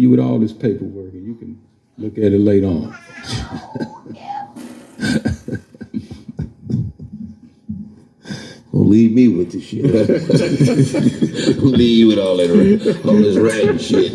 you with all this paperwork and you can look at it later on. Don't leave me with the shit. Don't leave you with all that all this rag shit.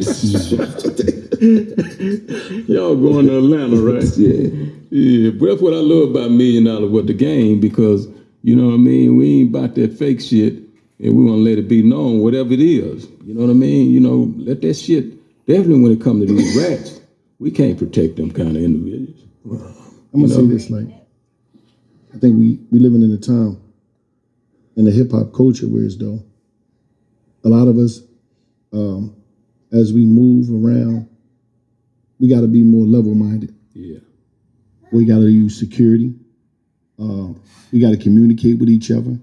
Y'all going to Atlanta, right? yeah. Yeah, but that's what I love about Million Dollaz Worth of Game because, you know what I mean, we ain't about that fake shit and we want to let it be known, whatever it is. You know what I mean? You know, let that shit, definitely when it comes to these rats, we can't protect them kind of individuals. I'm gonna You know? say this like, I think we we living in a time in the hip hop culture where it's though a lot of us, um, as we move around, we got to be more level minded. Yeah. We got to use security. Um, we got to communicate with each other.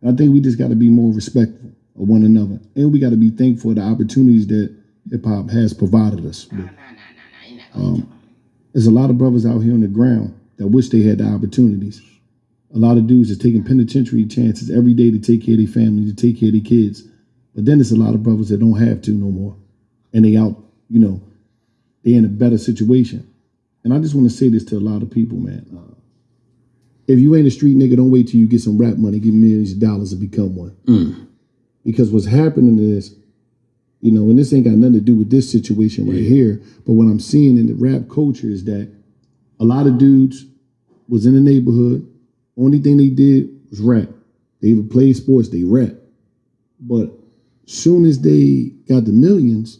And I think we just got to be more respectful of one another, and we got to be thankful for the opportunities that hip hop has provided us. with. Um, there's a lot of brothers out here on the ground that wish they had the opportunities. A lot of dudes is taking penitentiary chances every day to take care of their family, to take care of their kids. But then there's a lot of brothers that don't have to no more. And they out, you know, they in a better situation. And I just want to say this to a lot of people, man. Uh, if you ain't a street nigga, don't wait till you get some rap money, get millions of dollars to become one. Because what's happening is, you know, and this ain't got nothing to do with this situation right here, but what I'm seeing in the rap culture is that a lot of dudes was in the neighborhood. Only thing they did was rap. They even played sports, they rap. But soon as they got the millions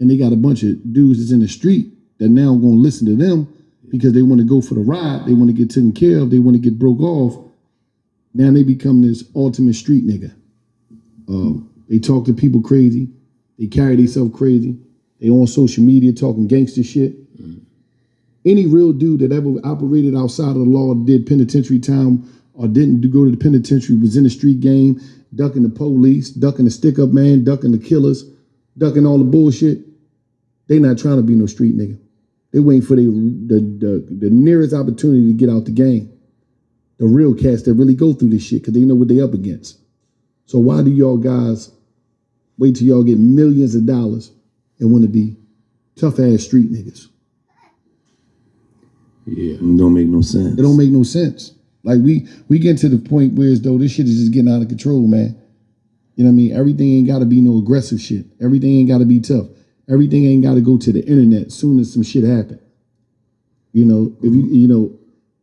and they got a bunch of dudes that's in the street that now gonna listen to them because they want to go for the ride, they want to get taken care of, they want to get broke off. Now they become this ultimate street nigga. Um, they talk to people crazy. They carry themselves crazy. They on social media talking gangster shit. Mm-hmm. Any real dude that ever operated outside of the law, did penitentiary time, or didn't go to the penitentiary, was in the street game, ducking the police, ducking the stick up man, ducking the killers, ducking all the bullshit. They not trying to be no street nigga. They waiting for the, the, the, the nearest opportunity to get out the game. The real cats that really go through this shit because they know what they up against. So why do y'all guys wait till y'all get millions of dollars and want to be tough ass street niggas? Yeah. It don't make no sense. It don't make no sense. Like we we get to the point where as though this shit is just getting out of control, man. You know what I mean? Everything ain't gotta be no aggressive shit. Everything ain't gotta be tough. Everything ain't gotta go to the internet as soon as some shit happen. You know, if you you know,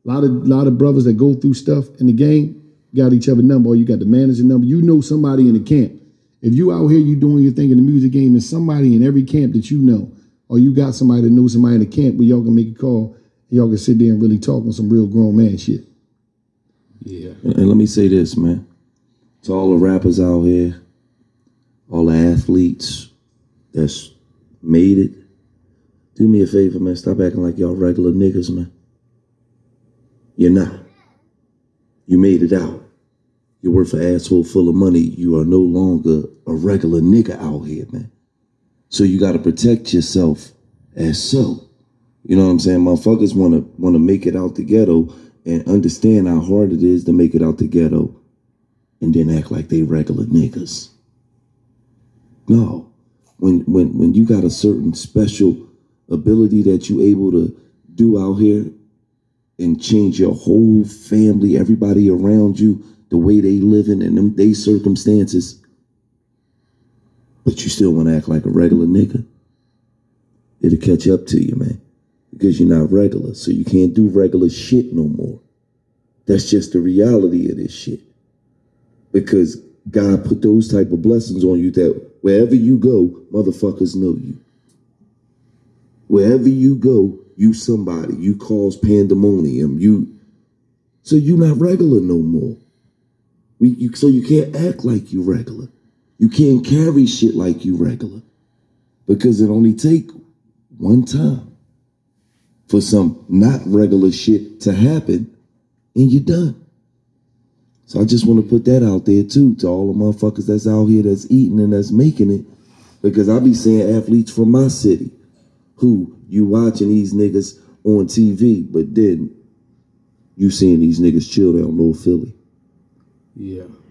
a lot of lot of brothers that go through stuff in the game got each other number, or you got the manager number. You know somebody in the camp. If you out here, you doing your thing in the music game, and somebody in every camp that you know, or you got somebody that knows somebody in the camp where y'all can make a call, and y'all can sit there and really talk on some real grown man shit. Yeah. And let me say this, man. To all the rappers out here, all the athletes that's made it, do me a favor, man. Stop acting like y'all regular niggas, man. You're not. You made it out. You're worth an asshole full of money. You are no longer a regular nigga out here, man. So you got to protect yourself as so. You know what I'm saying? Motherfuckers want to want to make it out the ghetto and understand how hard it is to make it out the ghetto, and then act like they regular niggas. No, when when when you got a certain special ability that you able to do out here and change your whole family, everybody around you, the way they living and them they circumstances, but you still want to act like a regular nigga, it'll catch up to you, man. Because you're not regular, so you can't do regular shit no more. That's just the reality of this shit. Because God put those type of blessings on you that wherever you go, motherfuckers know you. Wherever you go, you somebody. You cause pandemonium. You so you not regular no more. We you, so you can't act like you regular. You can't carry shit like you regular. Because it only take one time for some not regular shit to happen and you're done. So I just want to put that out there too to all the motherfuckers that's out here that's eating and that's making it. Because I be seeing athletes from my city who you watching these niggas on TV, but then you seeing these niggas chill down North Philly. Yeah.